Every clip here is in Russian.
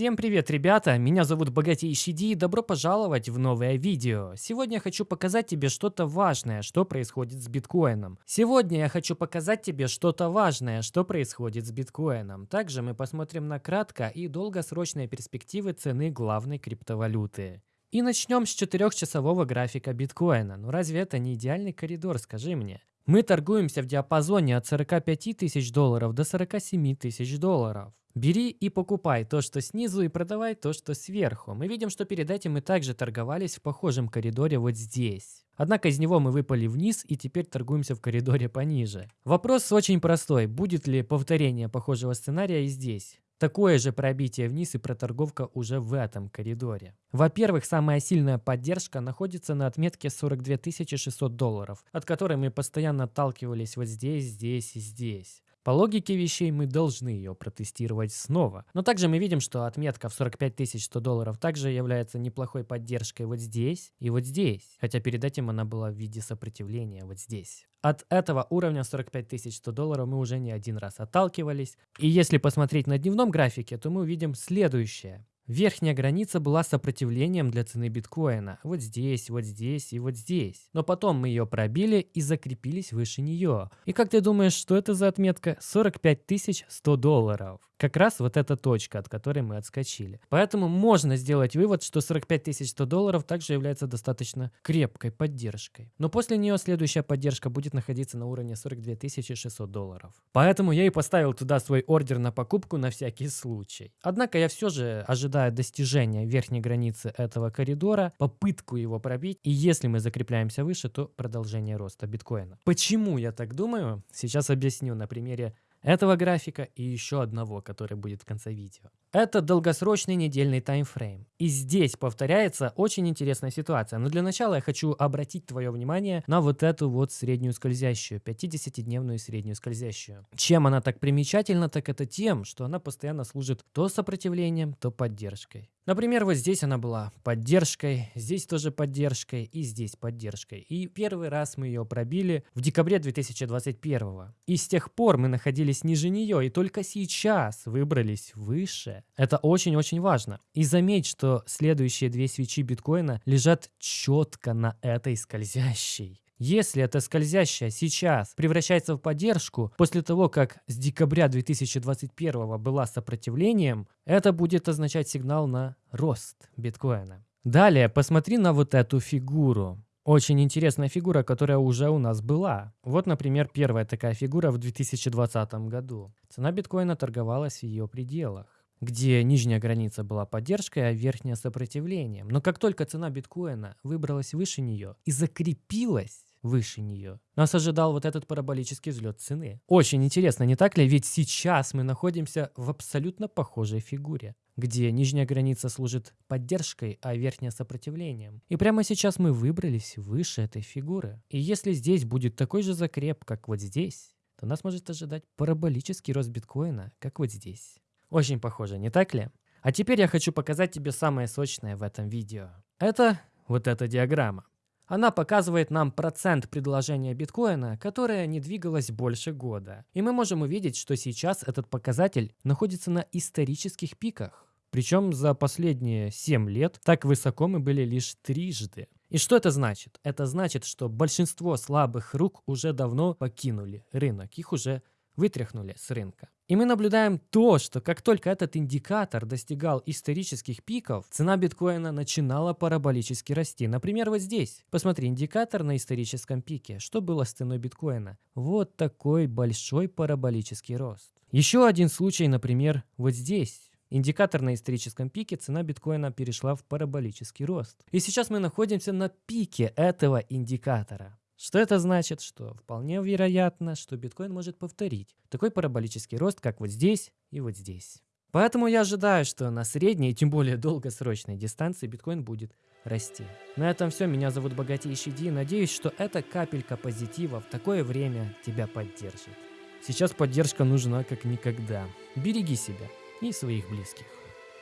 Всем привет, ребята! Меня зовут Богатейший Ди и добро пожаловать в новое видео. Сегодня я хочу показать тебе что-то важное, что происходит с биткоином. Сегодня я хочу показать тебе что-то важное, что происходит с биткоином. Также мы посмотрим на кратко и долгосрочные перспективы цены главной криптовалюты. И начнем с 4-часового графика биткоина. Ну разве это не идеальный коридор, скажи мне? Мы торгуемся в диапазоне от 45 тысяч долларов до 47 тысяч долларов. Бери и покупай то, что снизу, и продавай то, что сверху. Мы видим, что перед этим мы также торговались в похожем коридоре вот здесь. Однако из него мы выпали вниз и теперь торгуемся в коридоре пониже. Вопрос очень простой. Будет ли повторение похожего сценария и здесь? Такое же пробитие вниз и проторговка уже в этом коридоре. Во-первых, самая сильная поддержка находится на отметке 42 600 долларов, от которой мы постоянно отталкивались вот здесь, здесь и здесь. По логике вещей мы должны ее протестировать снова. Но также мы видим, что отметка в 45 100 долларов также является неплохой поддержкой вот здесь и вот здесь. Хотя перед этим она была в виде сопротивления вот здесь. От этого уровня 45 100 долларов мы уже не один раз отталкивались. И если посмотреть на дневном графике, то мы увидим следующее. Верхняя граница была сопротивлением для цены биткоина. Вот здесь, вот здесь и вот здесь. Но потом мы ее пробили и закрепились выше нее. И как ты думаешь, что это за отметка? 45 100 долларов. Как раз вот эта точка, от которой мы отскочили. Поэтому можно сделать вывод, что 45 100 долларов также является достаточно крепкой поддержкой. Но после нее следующая поддержка будет находиться на уровне 42 600 долларов. Поэтому я и поставил туда свой ордер на покупку на всякий случай. Однако я все же ожидаю достижения верхней границы этого коридора, попытку его пробить. И если мы закрепляемся выше, то продолжение роста биткоина. Почему я так думаю? Сейчас объясню на примере этого графика и еще одного, который будет в конце видео. Это долгосрочный недельный таймфрейм. И здесь повторяется очень интересная ситуация. Но для начала я хочу обратить твое внимание на вот эту вот среднюю скользящую, 50-дневную среднюю скользящую. Чем она так примечательна, так это тем, что она постоянно служит то сопротивлением, то поддержкой. Например, вот здесь она была поддержкой, здесь тоже поддержкой и здесь поддержкой. И первый раз мы ее пробили в декабре 2021. И с тех пор мы находились ниже нее, и только сейчас выбрались выше. Это очень-очень важно. И заметь, что следующие две свечи биткоина лежат четко на этой скользящей. Если эта скользящая сейчас превращается в поддержку после того, как с декабря 2021 была сопротивлением, это будет означать сигнал на рост биткоина. Далее посмотри на вот эту фигуру. Очень интересная фигура, которая уже у нас была. Вот, например, первая такая фигура в 2020 году. Цена биткоина торговалась в ее пределах где нижняя граница была поддержкой, а верхняя сопротивлением. Но как только цена биткоина выбралась выше нее и закрепилась выше нее, нас ожидал вот этот параболический взлет цены. Очень интересно, не так ли? Ведь сейчас мы находимся в абсолютно похожей фигуре где нижняя граница служит поддержкой, а верхняя сопротивлением. И прямо сейчас мы выбрались выше этой фигуры. И если здесь будет такой же закреп, как вот здесь, то нас может ожидать параболический рост биткоина, как вот здесь. Очень похоже, не так ли? А теперь я хочу показать тебе самое сочное в этом видео. Это вот эта диаграмма. Она показывает нам процент предложения биткоина, которое не двигалось больше года. И мы можем увидеть, что сейчас этот показатель находится на исторических пиках. Причем за последние 7 лет так высоко мы были лишь трижды. И что это значит? Это значит, что большинство слабых рук уже давно покинули рынок, их уже вытряхнули с рынка. И мы наблюдаем то, что как только этот индикатор достигал исторических пиков, цена биткоина начинала параболически расти. Например, вот здесь. Посмотри, индикатор на историческом пике. Что было с ценой биткоина? Вот такой большой параболический рост. Еще один случай, например, вот здесь. Индикатор на историческом пике, цена биткоина перешла в параболический рост. И сейчас мы находимся на пике этого индикатора. Что это значит? Что вполне вероятно, что биткоин может повторить такой параболический рост, как вот здесь и вот здесь. Поэтому я ожидаю, что на средней, тем более долгосрочной дистанции биткоин будет расти. На этом все. Меня зовут Богатейший Ди. Надеюсь, что эта капелька позитива в такое время тебя поддержит. Сейчас поддержка нужна как никогда. Береги себя и своих близких.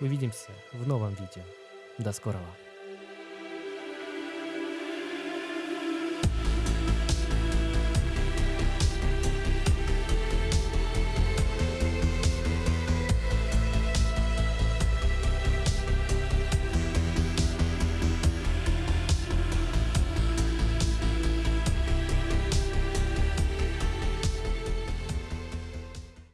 Увидимся в новом видео. До скорого.